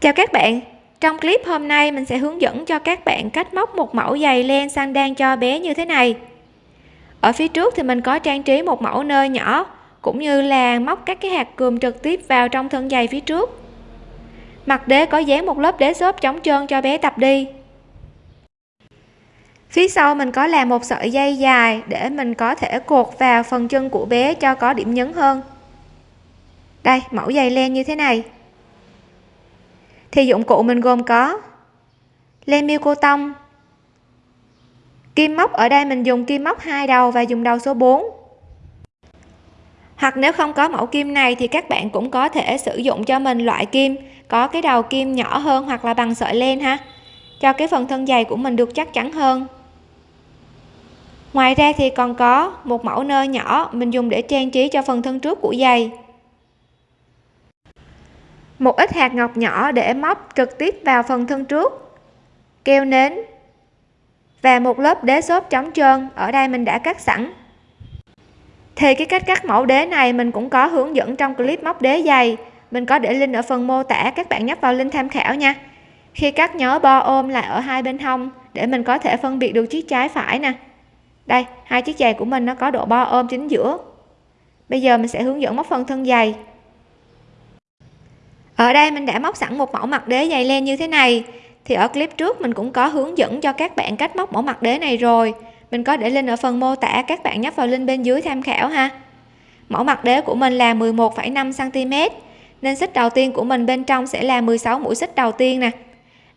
chào các bạn. Trong clip hôm nay, mình sẽ hướng dẫn cho các bạn cách móc một mẫu giày len sang đan cho bé như thế này. Ở phía trước thì mình có trang trí một mẫu nơ nhỏ, cũng như là móc các cái hạt cườm trực tiếp vào trong thân giày phía trước. Mặt đế có dán một lớp đế xốp chống trơn cho bé tập đi. Phía sau mình có làm một sợi dây dài để mình có thể cột vào phần chân của bé cho có điểm nhấn hơn. Đây, mẫu giày len như thế này thì dụng cụ mình gồm có len miêu cô tông, kim móc, ở đây mình dùng kim móc hai đầu và dùng đầu số 4 hoặc nếu không có mẫu kim này thì các bạn cũng có thể sử dụng cho mình loại kim, có cái đầu kim nhỏ hơn hoặc là bằng sợi len ha. Cho cái phần thân dày của mình được chắc chắn hơn. Ngoài ra thì còn có một mẫu nơ nhỏ mình dùng để trang trí cho phần thân trước của giày một ít hạt ngọc nhỏ để móc trực tiếp vào phần thân trước. Keo nến. Và một lớp đế xốp chống trơn, ở đây mình đã cắt sẵn. Thì cái cách cắt mẫu đế này mình cũng có hướng dẫn trong clip móc đế dày. Mình có để link ở phần mô tả, các bạn nhấp vào link tham khảo nha. Khi cắt nhớ bo ôm lại ở hai bên hông, để mình có thể phân biệt được chiếc trái phải nè. Đây, hai chiếc giày của mình nó có độ bo ôm chính giữa. Bây giờ mình sẽ hướng dẫn móc phần thân giày ở đây mình đã móc sẵn một mẫu mặt đế dày len như thế này. Thì ở clip trước mình cũng có hướng dẫn cho các bạn cách móc mẫu mặt đế này rồi. Mình có để link ở phần mô tả các bạn nhấp vào link bên dưới tham khảo ha. Mẫu mặt đế của mình là 11,5 cm nên xích đầu tiên của mình bên trong sẽ là 16 mũi xích đầu tiên nè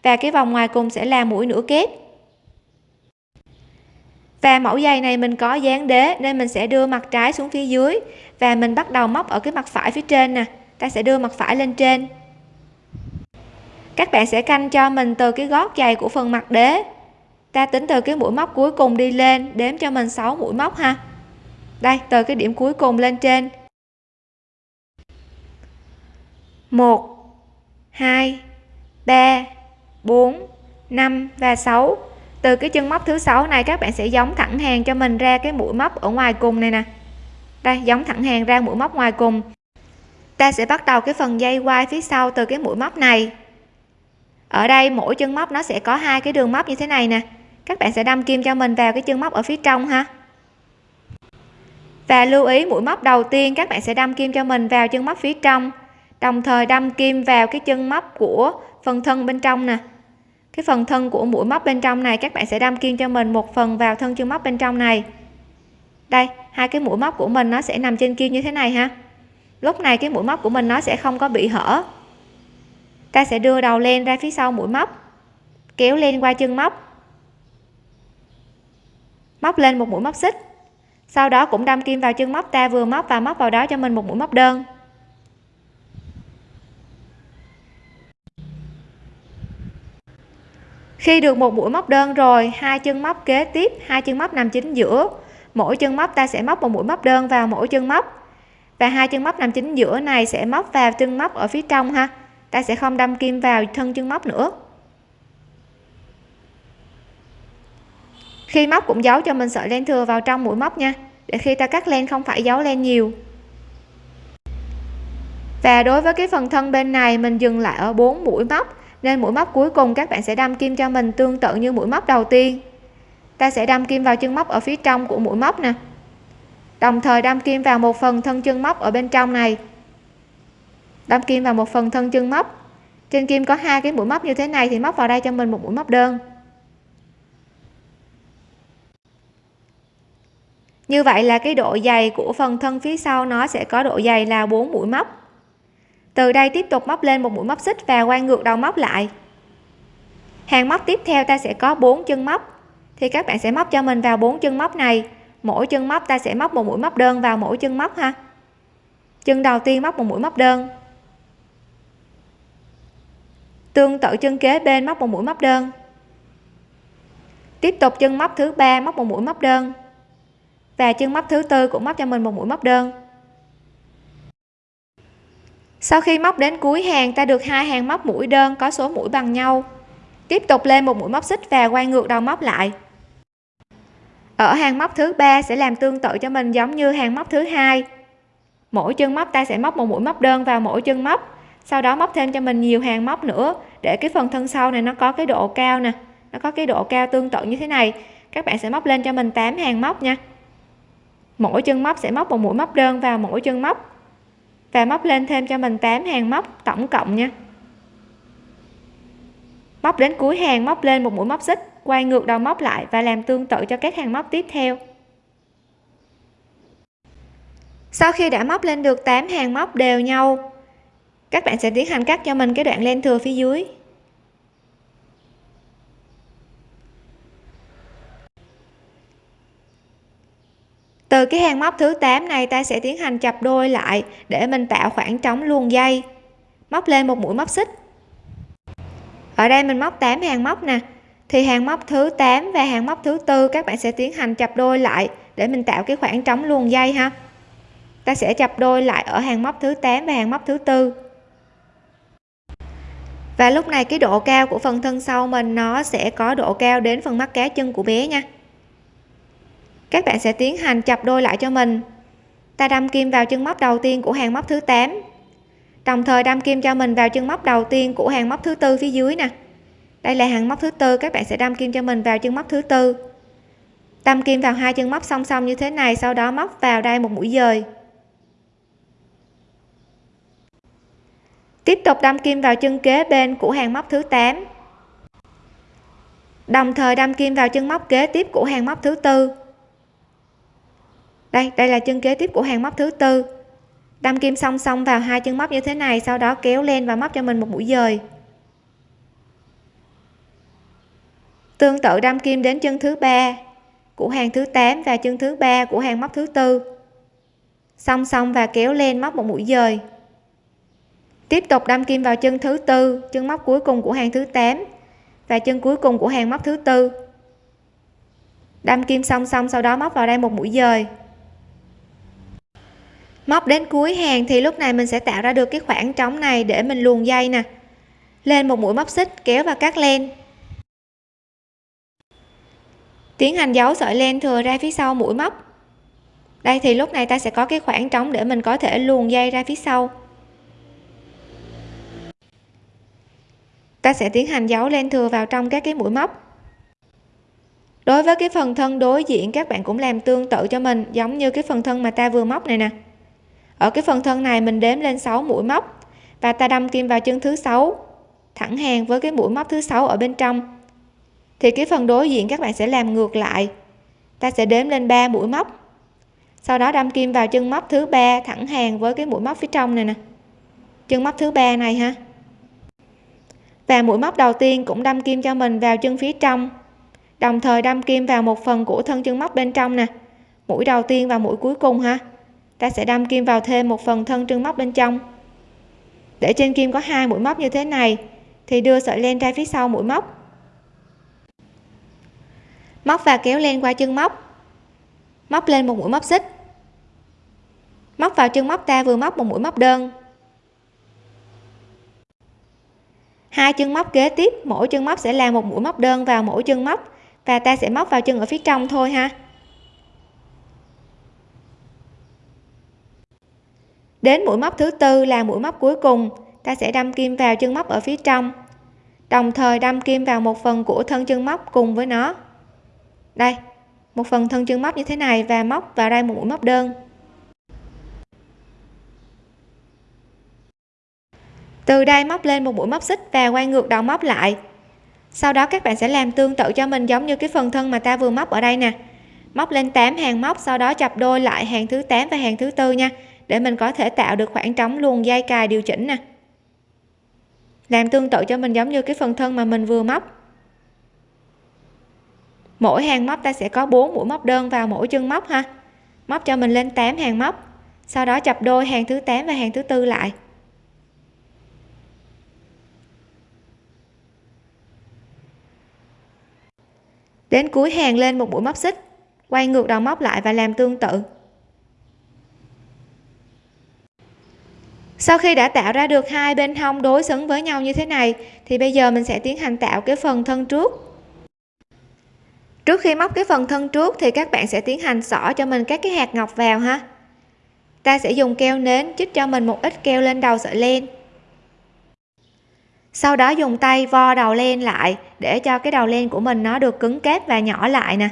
và cái vòng ngoài cùng sẽ là mũi nửa kép. Và mẫu giày này mình có dán đế nên mình sẽ đưa mặt trái xuống phía dưới và mình bắt đầu móc ở cái mặt phải phía trên nè ta sẽ đưa mặt phải lên trên. Các bạn sẽ canh cho mình từ cái gót giày của phần mặt đế. Ta tính từ cái mũi móc cuối cùng đi lên, đếm cho mình 6 mũi móc ha. Đây, từ cái điểm cuối cùng lên trên. 1 2 3 4 5 và 6 từ cái chân móc thứ sáu này, các bạn sẽ giống thẳng hàng cho mình ra cái mũi móc ở ngoài cùng này nè. Đây, giống thẳng hàng ra mũi móc ngoài cùng ta sẽ bắt đầu cái phần dây quai phía sau từ cái mũi móc này. Ở đây mỗi chân móc nó sẽ có hai cái đường móc như thế này nè. Các bạn sẽ đâm kim cho mình vào cái chân móc ở phía trong ha. Và lưu ý mũi móc đầu tiên, các bạn sẽ đâm kim cho mình vào chân móc phía trong. Đồng thời đâm kim vào cái chân móc của phần thân bên trong nè. Cái phần thân của mũi móc bên trong này, các bạn sẽ đâm kim cho mình một phần vào thân chân móc bên trong này. Đây, hai cái mũi móc của mình nó sẽ nằm trên kim như thế này ha lúc này cái mũi móc của mình nó sẽ không có bị hở. Ta sẽ đưa đầu len ra phía sau mũi móc, kéo lên qua chân móc. Móc lên một mũi móc xích. Sau đó cũng đâm kim vào chân móc, ta vừa móc và móc vào đó cho mình một mũi móc đơn. Khi được một mũi móc đơn rồi, hai chân móc kế tiếp, hai chân móc nằm chính giữa. Mỗi chân móc ta sẽ móc một mũi móc đơn vào mỗi chân móc và hai chân móc nằm chính giữa này sẽ móc vào chân móc ở phía trong ha. Ta sẽ không đâm kim vào thân chân móc nữa. Khi móc cũng giấu cho mình sợi len thừa vào trong mũi móc nha, để khi ta cắt len không phải giấu len nhiều. Và đối với cái phần thân bên này, mình dừng lại ở 4 mũi móc, nên mũi móc cuối cùng các bạn sẽ đâm kim cho mình tương tự như mũi móc đầu tiên. Ta sẽ đâm kim vào chân móc ở phía trong của mũi móc nè đồng thời đâm kim vào một phần thân chân móc ở bên trong này. Đâm kim vào một phần thân chân móc. Trên kim có hai cái mũi móc như thế này thì móc vào đây cho mình một mũi móc đơn. Như vậy là cái độ dày của phần thân phía sau nó sẽ có độ dày là 4 mũi móc. Từ đây tiếp tục móc lên một mũi móc xích và quay ngược đầu móc lại. Hàng móc tiếp theo ta sẽ có 4 chân móc. Thì các bạn sẽ móc cho mình vào 4 chân móc này mỗi chân móc, ta sẽ móc một mũi móc đơn vào mỗi chân móc ha. Chân đầu tiên móc một mũi móc đơn. Tương tự chân kế bên móc một mũi móc đơn. Tiếp tục chân móc thứ ba móc một mũi móc đơn. Và chân móc thứ tư cũng móc cho mình một mũi móc đơn. Sau khi móc đến cuối hàng, ta được hai hàng móc mũi đơn có số mũi bằng nhau. Tiếp tục lên một mũi móc xích và quay ngược đầu móc lại ở hàng móc thứ ba sẽ làm tương tự cho mình giống như hàng móc thứ hai. Mỗi chân móc ta sẽ móc một mũi móc đơn vào mỗi chân móc, sau đó móc thêm cho mình nhiều hàng móc nữa, để cái phần thân sau này nó có cái độ cao nè, nó có cái độ cao tương tự như thế này. Các bạn sẽ móc lên cho mình 8 hàng móc nha. Mỗi chân móc sẽ móc một mũi móc đơn vào mỗi chân móc và móc lên thêm cho mình 8 hàng móc tổng cộng nha. Móc đến cuối hàng móc lên một mũi móc xích quay ngược đầu móc lại và làm tương tự cho các hàng móc tiếp theo. Sau khi đã móc lên được 8 hàng móc đều nhau, các bạn sẽ tiến hành cắt cho mình cái đoạn len thừa phía dưới. Từ cái hàng móc thứ 8 này, ta sẽ tiến hành chập đôi lại để mình tạo khoảng trống luồn dây. Móc lên một mũi móc xích. Ở đây mình móc 8 hàng móc nè thì hàng móc thứ 8 và hàng móc thứ tư các bạn sẽ tiến hành chập đôi lại để mình tạo cái khoảng trống luồn dây ha. Ta sẽ chập đôi lại ở hàng móc thứ 8 và hàng móc thứ tư. Và lúc này cái độ cao của phần thân sau mình nó sẽ có độ cao đến phần mắt cá chân của bé nha. Các bạn sẽ tiến hành chập đôi lại cho mình. Ta đâm kim vào chân móc đầu tiên của hàng móc thứ 8 đồng thời đâm kim cho mình vào chân móc đầu tiên của hàng móc thứ tư phía dưới nè đây là hàng móc thứ tư, các bạn sẽ đâm kim cho mình vào chân móc thứ tư. Đâm kim vào hai chân móc song song như thế này, sau đó móc vào đây một mũi dời. Tiếp tục đâm kim vào chân kế bên của hàng móc thứ 8 đồng thời đâm kim vào chân móc kế tiếp của hàng móc thứ tư. Đây đây là chân kế tiếp của hàng móc thứ tư. Đâm kim song song vào hai chân móc như thế này, sau đó kéo lên và móc cho mình một mũi dời. Tương tự đâm kim đến chân thứ ba của hàng thứ 8 và chân thứ ba của hàng móc thứ tư. Song song và kéo lên móc một mũi dời. Tiếp tục đâm kim vào chân thứ tư, chân móc cuối cùng của hàng thứ 8 và chân cuối cùng của hàng móc thứ tư. Đâm kim song song sau đó móc vào đây một mũi dời. Móc đến cuối hàng thì lúc này mình sẽ tạo ra được cái khoảng trống này để mình luồn dây nè. Lên một mũi móc xích, kéo và cắt len tiến hành giấu sợi len thừa ra phía sau mũi móc. Đây thì lúc này ta sẽ có cái khoảng trống để mình có thể luồn dây ra phía sau. Ta sẽ tiến hành giấu len thừa vào trong các cái mũi móc. Đối với cái phần thân đối diện, các bạn cũng làm tương tự cho mình, giống như cái phần thân mà ta vừa móc này nè. Ở cái phần thân này mình đếm lên 6 mũi móc và ta đâm kim vào chân thứ sáu, thẳng hàng với cái mũi móc thứ sáu ở bên trong thì cái phần đối diện các bạn sẽ làm ngược lại. Ta sẽ đếm lên 3 mũi móc. Sau đó đâm kim vào chân móc thứ ba thẳng hàng với cái mũi móc phía trong này nè. Chân móc thứ ba này ha. Và mũi móc đầu tiên cũng đâm kim cho mình vào chân phía trong. Đồng thời đâm kim vào một phần của thân chân móc bên trong nè. Mũi đầu tiên và mũi cuối cùng ha. Ta sẽ đâm kim vào thêm một phần thân chân móc bên trong. Để trên kim có hai mũi móc như thế này, thì đưa sợi len ra phía sau mũi móc móc và kéo len qua chân móc. Móc lên một mũi móc xích. Móc vào chân móc ta vừa móc một mũi móc đơn. Hai chân móc kế tiếp, mỗi chân móc sẽ là một mũi móc đơn vào mỗi chân móc và ta sẽ móc vào chân ở phía trong thôi ha. Đến mũi móc thứ tư là mũi móc cuối cùng, ta sẽ đâm kim vào chân móc ở phía trong. Đồng thời đâm kim vào một phần của thân chân móc cùng với nó đây, một phần thân chân móc như thế này và móc vào đây một mũi móc đơn. Từ đây móc lên một mũi móc xích và quay ngược đầu móc lại. Sau đó các bạn sẽ làm tương tự cho mình giống như cái phần thân mà ta vừa móc ở đây nè. Móc lên 8 hàng móc, sau đó chập đôi lại hàng thứ 8 và hàng thứ tư nha, để mình có thể tạo được khoảng trống luồn dây cài điều chỉnh nè. Làm tương tự cho mình giống như cái phần thân mà mình vừa móc mỗi hàng móc ta sẽ có 4 mũi móc đơn vào mỗi chân móc ha. Móc cho mình lên 8 hàng móc, sau đó chập đôi hàng thứ 8 và hàng thứ tư lại. Đến cuối hàng lên một mũi móc xích, quay ngược đầu móc lại và làm tương tự. Sau khi đã tạo ra được hai bên hông đối xứng với nhau như thế này, thì bây giờ mình sẽ tiến hành tạo cái phần thân trước trước khi móc cái phần thân trước thì các bạn sẽ tiến hành xỏ cho mình các cái hạt ngọc vào ha. Ta sẽ dùng keo nến chích cho mình một ít keo lên đầu sợi len. Sau đó dùng tay vo đầu len lại để cho cái đầu len của mình nó được cứng kép và nhỏ lại nè.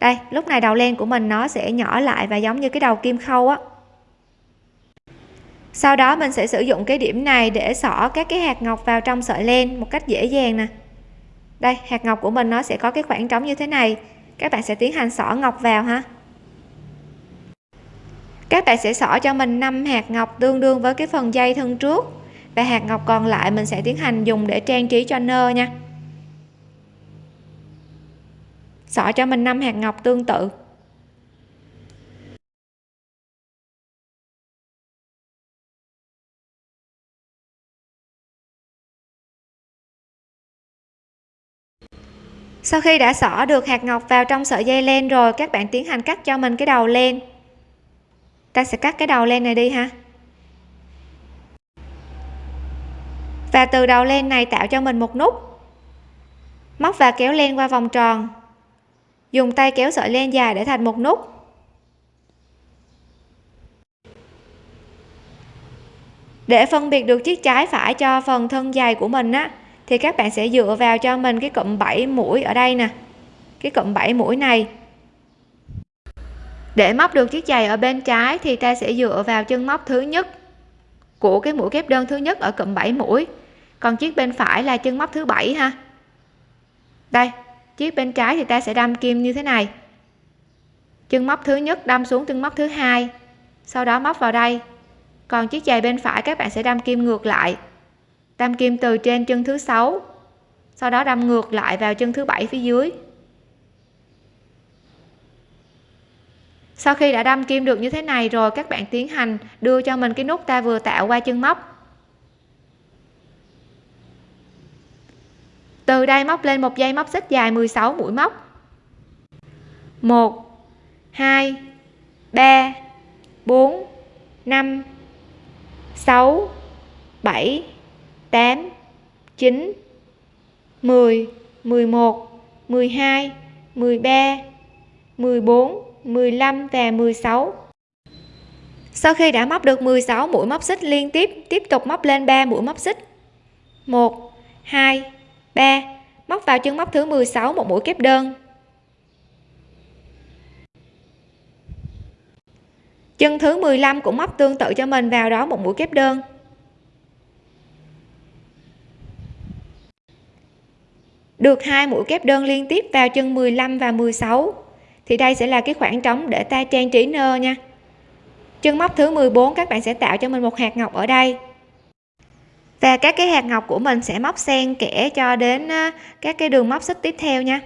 Đây, lúc này đầu len của mình nó sẽ nhỏ lại và giống như cái đầu kim khâu á. Sau đó mình sẽ sử dụng cái điểm này để xỏ các cái hạt ngọc vào trong sợi len một cách dễ dàng nè đây, hạt ngọc của mình nó sẽ có cái khoảng trống như thế này. Các bạn sẽ tiến hành xỏ ngọc vào ha. Các bạn sẽ xỏ cho mình 5 hạt ngọc tương đương với cái phần dây thân trước. Và hạt ngọc còn lại mình sẽ tiến hành dùng để trang trí cho nơ nha. Xỏ cho mình 5 hạt ngọc tương tự. Sau khi đã xỏ được hạt ngọc vào trong sợi dây len rồi, các bạn tiến hành cắt cho mình cái đầu len. Ta sẽ cắt cái đầu len này đi ha. Và từ đầu len này tạo cho mình một nút. Móc và kéo len qua vòng tròn. Dùng tay kéo sợi len dài để thành một nút. Để phân biệt được chiếc trái phải cho phần thân dài của mình á thì các bạn sẽ dựa vào cho mình cái cụm 7 mũi ở đây nè. Cái cụm 7 mũi này. Để móc được chiếc giày ở bên trái thì ta sẽ dựa vào chân móc thứ nhất của cái mũi kép đơn thứ nhất ở cụm 7 mũi. Còn chiếc bên phải là chân móc thứ bảy ha. Đây, chiếc bên trái thì ta sẽ đâm kim như thế này. Chân móc thứ nhất đâm xuống chân móc thứ hai. Sau đó móc vào đây. Còn chiếc giày bên phải các bạn sẽ đâm kim ngược lại đâm kim từ trên chân thứ sáu, sau đó đâm ngược lại vào chân thứ bảy phía dưới. Sau khi đã đâm kim được như thế này rồi, các bạn tiến hành đưa cho mình cái nút ta vừa tạo qua chân móc. Từ đây móc lên một dây móc xích dài 16 mũi móc. 1 2 3 4 5 6 7 8 9 10 11 12 13 14 15 và 16 sau khi đã móc được 16 mũi móc xích liên tiếp tiếp tục móc lên 3 mũi móc xích. 1 2 3 móc vào chân móc thứ 16 một mũi kép đơn. Chân thứ 15 cũng móc tương tự cho mình vào đó một mũi kép đơn. Được hai mũi kép đơn liên tiếp vào chân 15 và 16 thì đây sẽ là cái khoảng trống để ta trang trí nơ nha. Chân móc thứ 14 các bạn sẽ tạo cho mình một hạt ngọc ở đây. Và các cái hạt ngọc của mình sẽ móc xen kẽ cho đến các cái đường móc xích tiếp theo nha.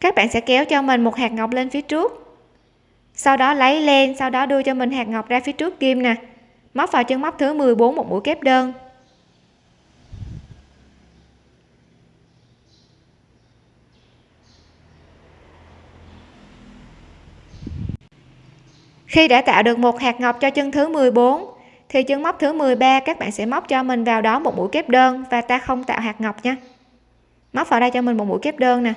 Các bạn sẽ kéo cho mình một hạt ngọc lên phía trước. Sau đó lấy len, sau đó đưa cho mình hạt ngọc ra phía trước kim nè. Móc vào chân móc thứ 14 một mũi kép đơn. Khi đã tạo được một hạt ngọc cho chân thứ 14 thì chân móc thứ 13 các bạn sẽ móc cho mình vào đó một mũi kép đơn và ta không tạo hạt ngọc nha. Móc vào đây cho mình một mũi kép đơn nè.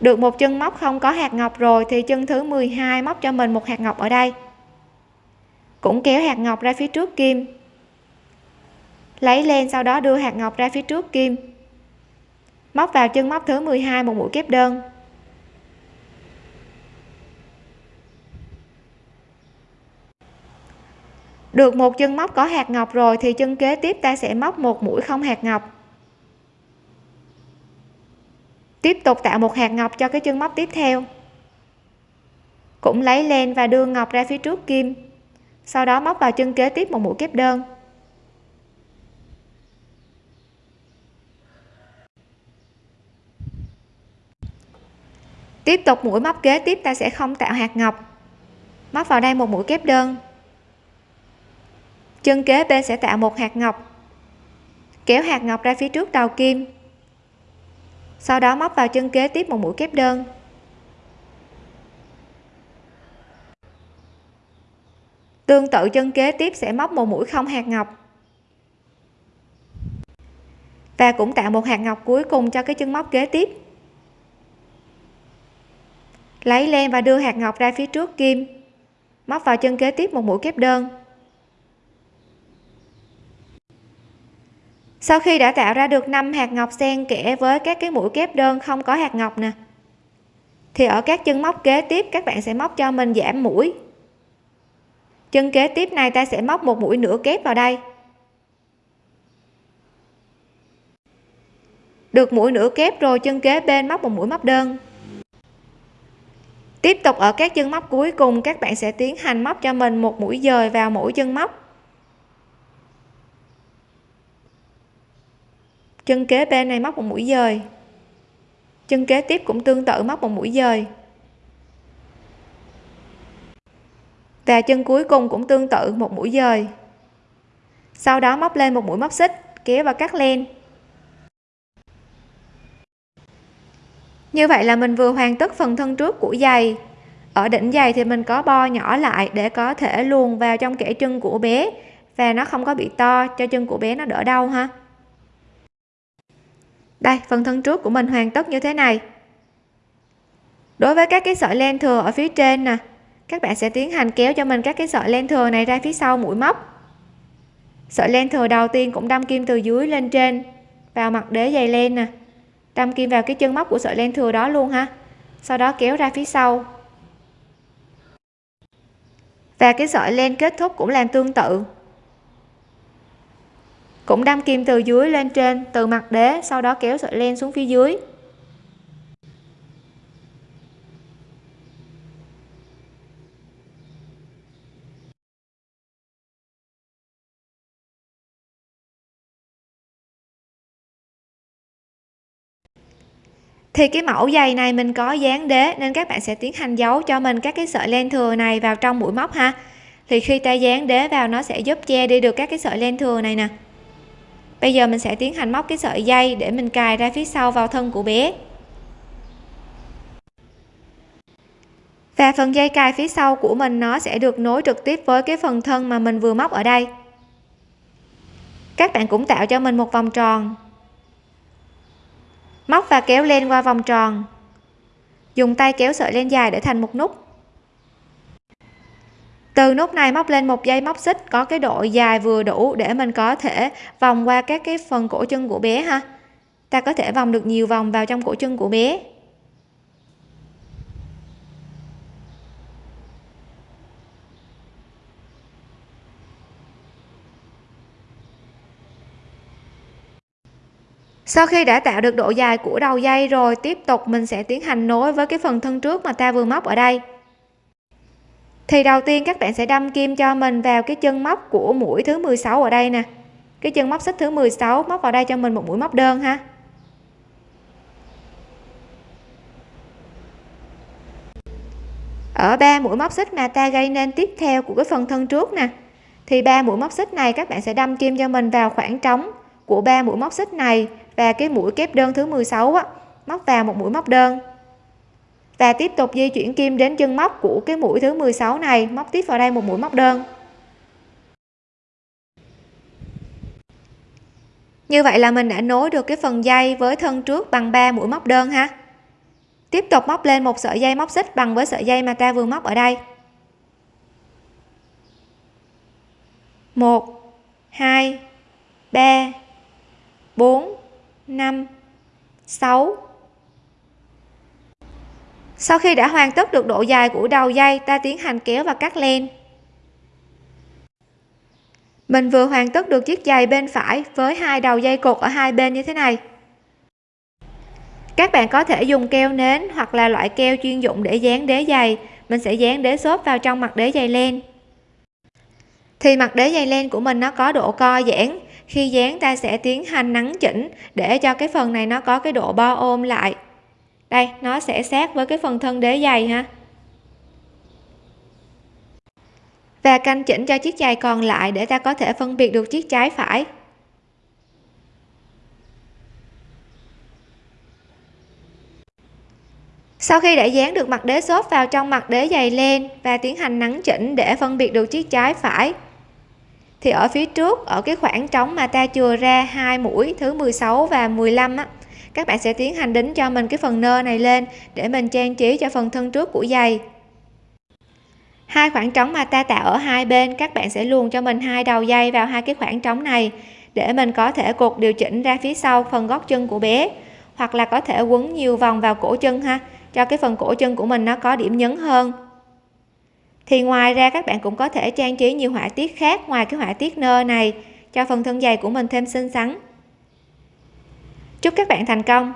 Được một chân móc không có hạt ngọc rồi thì chân thứ 12 móc cho mình một hạt ngọc ở đây. Cũng kéo hạt ngọc ra phía trước kim. Lấy len sau đó đưa hạt ngọc ra phía trước kim. Móc vào chân móc thứ 12 một mũi kép đơn. Được một chân móc có hạt ngọc rồi thì chân kế tiếp ta sẽ móc một mũi không hạt ngọc. Tiếp tục tạo một hạt ngọc cho cái chân móc tiếp theo. Cũng lấy len và đưa ngọc ra phía trước kim. Sau đó móc vào chân kế tiếp một mũi kép đơn. Tiếp tục mũi móc kế tiếp ta sẽ không tạo hạt ngọc. Móc vào đây một mũi kép đơn chân kế bên sẽ tạo một hạt ngọc. Kéo hạt ngọc ra phía trước đầu kim. Sau đó móc vào chân kế tiếp một mũi kép đơn. Tương tự chân kế tiếp sẽ móc một mũi không hạt ngọc. Và cũng tạo một hạt ngọc cuối cùng cho cái chân móc kế tiếp. Lấy len và đưa hạt ngọc ra phía trước kim. Móc vào chân kế tiếp một mũi kép đơn. Sau khi đã tạo ra được 5 hạt ngọc xen kẽ với các cái mũi kép đơn không có hạt ngọc nè, thì ở các chân móc kế tiếp, các bạn sẽ móc cho mình giảm mũi. Chân kế tiếp này ta sẽ móc một mũi nửa kép vào đây. Được mũi nửa kép rồi, chân kế bên móc một mũi móc đơn. Tiếp tục ở các chân móc cuối cùng, các bạn sẽ tiến hành móc cho mình một mũi dời vào mỗi chân móc. Chân kế bên này móc một mũi dời. Chân kế tiếp cũng tương tự móc một mũi dời. Và chân cuối cùng cũng tương tự một mũi dời. Sau đó móc lên một mũi móc xích, kéo và cắt len. Như vậy là mình vừa hoàn tất phần thân trước của giày. Ở đỉnh giày thì mình có bo nhỏ lại để có thể luồn vào trong kẽ chân của bé, và nó không có bị to, cho chân của bé nó đỡ đau ha đây, phần thân trước của mình hoàn tất như thế này. Đối với các cái sợi len thừa ở phía trên nè, các bạn sẽ tiến hành kéo cho mình các cái sợi len thừa này ra phía sau mũi móc. Sợi len thừa đầu tiên cũng đâm kim từ dưới lên trên, vào mặt đế dày len nè. Đâm kim vào cái chân móc của sợi len thừa đó luôn ha. Sau đó kéo ra phía sau. Và cái sợi len kết thúc cũng làm tương tự cũng đâm kim từ dưới lên trên, từ mặt đế, sau đó kéo sợi len xuống phía dưới. Thì cái mẫu giày này mình có dán đế, nên các bạn sẽ tiến hành giấu cho mình các cái sợi len thừa này vào trong mũi móc ha. Thì khi ta dán đế vào, nó sẽ giúp che đi được các cái sợi len thừa này nè bây giờ mình sẽ tiến hành móc cái sợi dây để mình cài ra phía sau vào thân của bé. Và phần dây cài phía sau của mình nó sẽ được nối trực tiếp với cái phần thân mà mình vừa móc ở đây. Các bạn cũng tạo cho mình một vòng tròn. Móc và kéo lên qua vòng tròn. Dùng tay kéo sợi len dài để thành một nút từ nút này móc lên một dây móc xích, có cái độ dài vừa đủ để mình có thể vòng qua các cái phần cổ chân của bé ha. Ta có thể vòng được nhiều vòng vào trong cổ chân của bé. Sau khi đã tạo được độ dài của đầu dây rồi, tiếp tục mình sẽ tiến hành nối với cái phần thân trước mà ta vừa móc ở đây thì đầu tiên các bạn sẽ đâm kim cho mình vào cái chân móc của mũi thứ 16 ở đây nè. Cái chân móc xích thứ 16 móc vào đây cho mình một mũi móc đơn ha. Ở ba mũi móc xích mà ta gây nên tiếp theo của cái phần thân trước nè, thì ba mũi móc xích này các bạn sẽ đâm kim cho mình vào khoảng trống của ba mũi móc xích này và cái mũi kép đơn thứ 16 á, móc vào một mũi móc đơn và tiếp tục di chuyển kim đến chân móc của cái mũi thứ 16 này. Móc tiếp vào đây một mũi móc đơn. Như vậy là mình đã nối được cái phần dây với thân trước bằng 3 mũi móc đơn ha. Tiếp tục móc lên một sợi dây móc xích bằng với sợi dây mà ta vừa móc ở đây. 1 2 3 4 5 6 sau khi đã hoàn tất được độ dài của đầu dây, ta tiến hành kéo và cắt len. Mình vừa hoàn tất được chiếc giày bên phải với hai đầu dây cột ở hai bên như thế này. Các bạn có thể dùng keo nến hoặc là loại keo chuyên dụng để dán đế giày. Mình sẽ dán đế xốp vào trong mặt đế giày len. Thì mặt đế giày len của mình nó có độ co giãn. Khi dán, ta sẽ tiến hành nắn chỉnh để cho cái phần này nó có cái độ bo ôm lại đây, nó sẽ sát với cái phần thân đế giày ha. Và canh chỉnh cho chiếc giày còn lại để ta có thể phân biệt được chiếc trái phải. Sau khi đã dán được mặt đế xốp vào trong mặt đế giày lên và tiến hành nắn chỉnh để phân biệt được chiếc trái phải, thì ở phía trước, ở cái khoảng trống mà ta chừa ra hai mũi, thứ 16 và 15 á các bạn sẽ tiến hành đính cho mình cái phần nơ này lên để mình trang trí cho phần thân trước của giày. Hai khoảng trống mà ta tạo ở hai bên, các bạn sẽ luồn cho mình hai đầu dây vào hai cái khoảng trống này để mình có thể cột điều chỉnh ra phía sau phần gót chân của bé, hoặc là có thể quấn nhiều vòng vào cổ chân ha, cho cái phần cổ chân của mình nó có điểm nhấn hơn. Thì ngoài ra, các bạn cũng có thể trang trí nhiều họa tiết khác ngoài cái họa tiết nơ này cho phần thân giày của mình thêm xinh xắn chúc các bạn thành công!